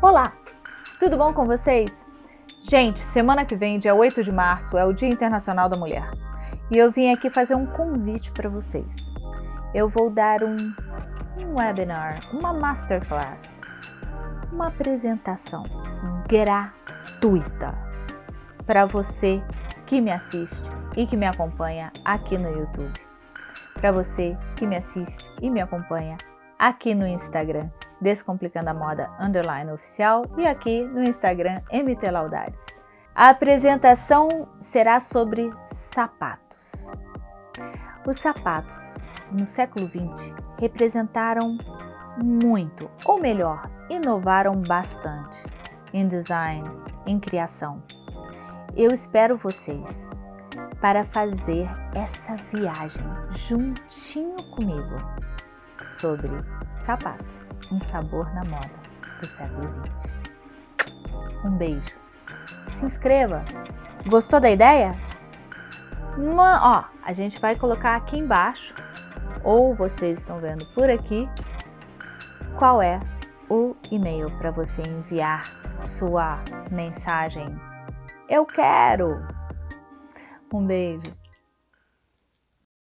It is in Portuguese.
Olá, tudo bom com vocês? Gente, semana que vem, dia 8 de março, é o Dia Internacional da Mulher. E eu vim aqui fazer um convite para vocês. Eu vou dar um, um webinar, uma masterclass, uma apresentação gratuita para você que me assiste e que me acompanha aqui no YouTube. Para você que me assiste e me acompanha aqui no Instagram, Descomplicando a Moda Underline Oficial e aqui no Instagram MT Laudades. A apresentação será sobre sapatos. Os sapatos, no século XX, representaram muito, ou melhor, inovaram bastante em design, em criação. Eu espero vocês para fazer essa viagem juntinho comigo sobre sapatos, um sabor na moda do século XX. Um beijo. Se inscreva. Gostou da ideia? Ó, a gente vai colocar aqui embaixo, ou vocês estão vendo por aqui, qual é o e-mail para você enviar sua mensagem. Eu quero! Um beijo!